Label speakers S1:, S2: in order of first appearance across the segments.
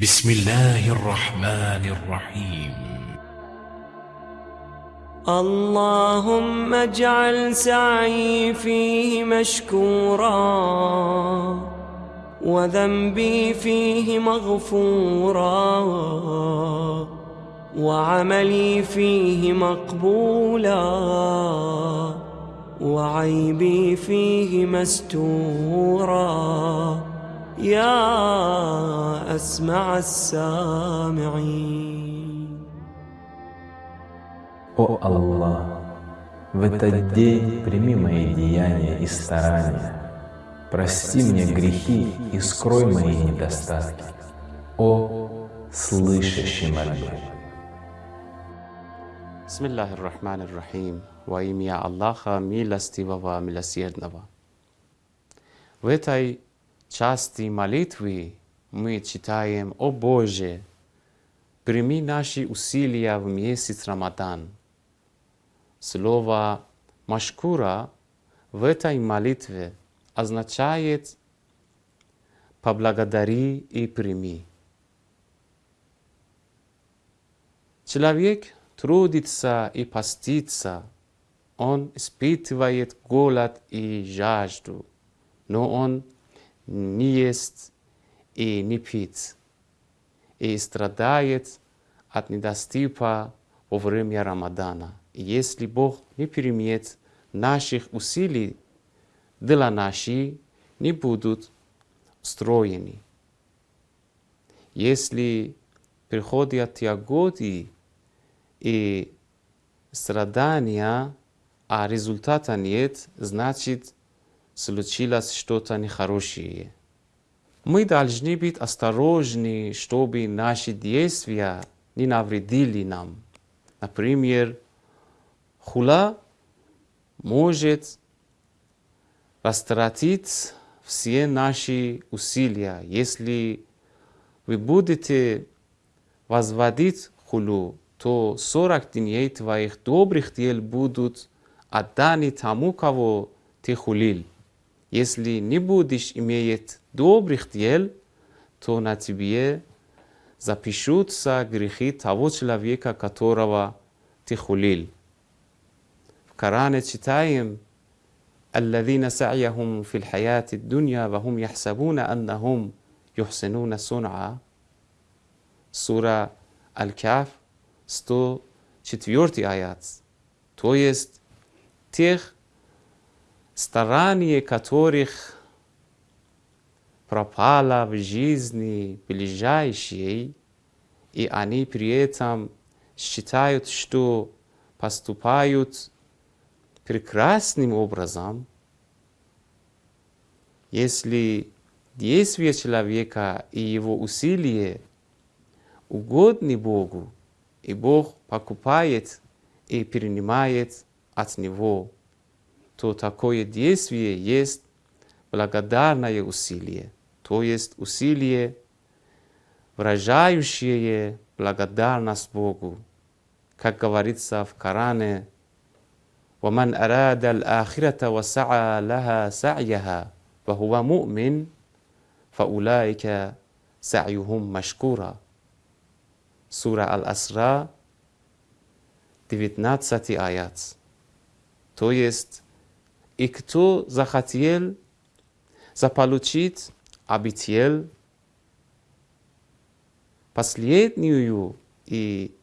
S1: بسم الله الرحمن الرحيم.
S2: اللهم اجعل سعي فيه مشكورا وذنبي فيه مغفورا وعملي فيه مقبولا وعيبي فيه مستورا. يا أسمع السامعين
S3: О Аллах, в этот день прими мои деяния и старания, прости мне грехи и скрой мои недостатки. О слышащий мольбы!
S4: Bismillahirrahmanirrahim. Во имя Аллаха, милостивого, милосердного. В этой части молитвы мы читаем «О Боже, прими наши усилия в месяц Рамадан». Слово «машкура» в этой молитве означает «поблагодари и прими». Человек трудится и постится, он испытывает голод и жажду, но он не ест и не пит, и страдает от недоступа во время Рамадана. И если Бог не примет наших усилий, дела наши не будут устроены. Если приходят тяготы и страдания, а результата нет, значит, случилось что-то нехорошее. Мы должны быть осторожны, чтобы наши действия не навредили нам. Например, хула может растратить все наши усилия. Если вы будете возводить хулу, то 40 дней твоих добрых дел будут отданы тому, кого ты хулил. Если не будешь иметь Добрихтиел, то на тебе запишутся سا того человека, которого ты хулил. В كرانة читаем, الذين سعيهم في الحياة الدنيا وهم يحسبون أنهم يحسنون صنعا سورة الكهف 104 آيات تو يست تيخ ستراني كاتوريخ пропало в жизни ближайшей, и они при этом считают, что поступают прекрасным образом, если действия человека и его усилия угодны Богу, и Бог покупает и принимает от него, то такое действие есть благодарное усилие, то есть усилие, выражающее благодарность Богу. Как говорится в Коране, ومن أراد الآخرة وسعى لها سعيها وهو مؤمن فأولئك سعيهم مشكورا Сура Аль-Асра, 19 аят. То есть, и кто захотел заполучить обитель последнюю и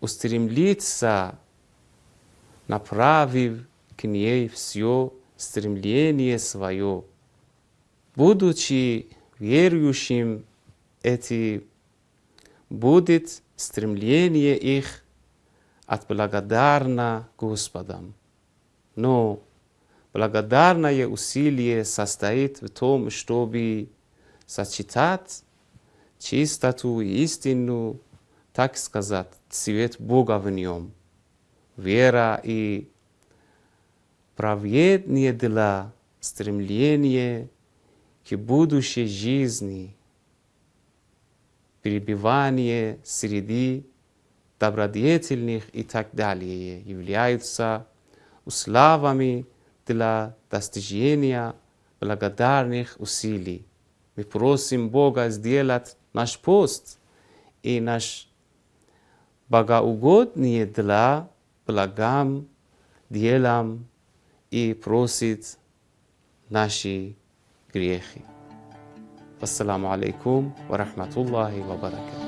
S4: устремиться, направив к ней все стремление свое, будучи верующим, эти будет стремление их от благодарна Господам. Но благодарное усилие состоит в том, чтобы сочетать чистоту и истину, так сказать, цвет Бога в нем. Вера и праведные дела, стремление к будущей жизни, перебивание среди добродетельных и так далее являются условиями для достижения благодарных усилий. Мы просим Бога сделать наш пост и наш богоугоднее для благам, делам и просит наши грехи. Ассаламу алейкум ва рахматуллахи ва баракатуh.